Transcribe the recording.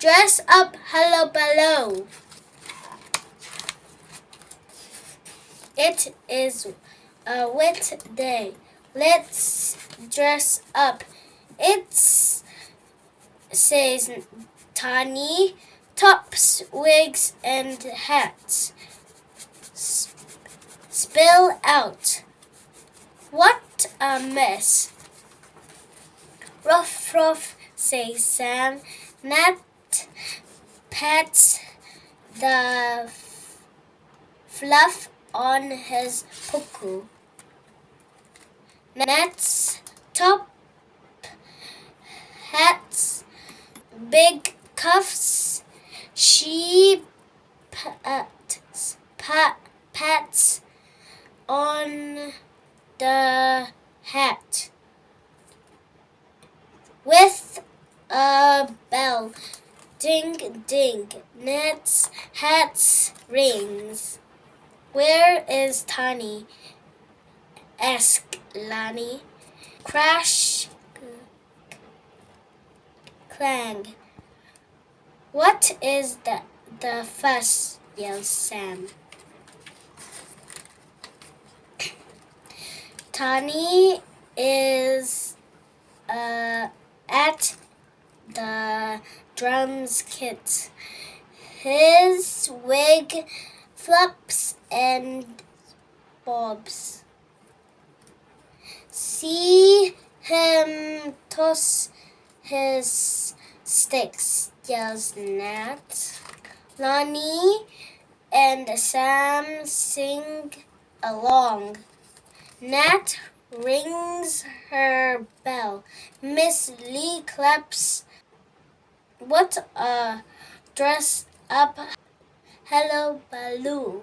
Dress up, hello, below. It is a wet day. Let's dress up. It's says Tiny. Tops, wigs, and hats. S- spill out. What a mess. Ruff, ruff, says Sam. Nat pats the fluff on his puku. Nat's top hats, big cuffs. She pats, pat, pats on the hat with a bell. Ding, ding. Nets, hats, rings. Where is Tiny? asked Lani. Crash, clang. What is the, the fuss? yelled Sam. Tani is uh, at the drums kit. His wig flaps and bobs. See him toss his sticks, yells Nat. Lonnie and Sam sing along. Nat rings her bell. Miss Lee claps. What a dress up. Hello, Baloo.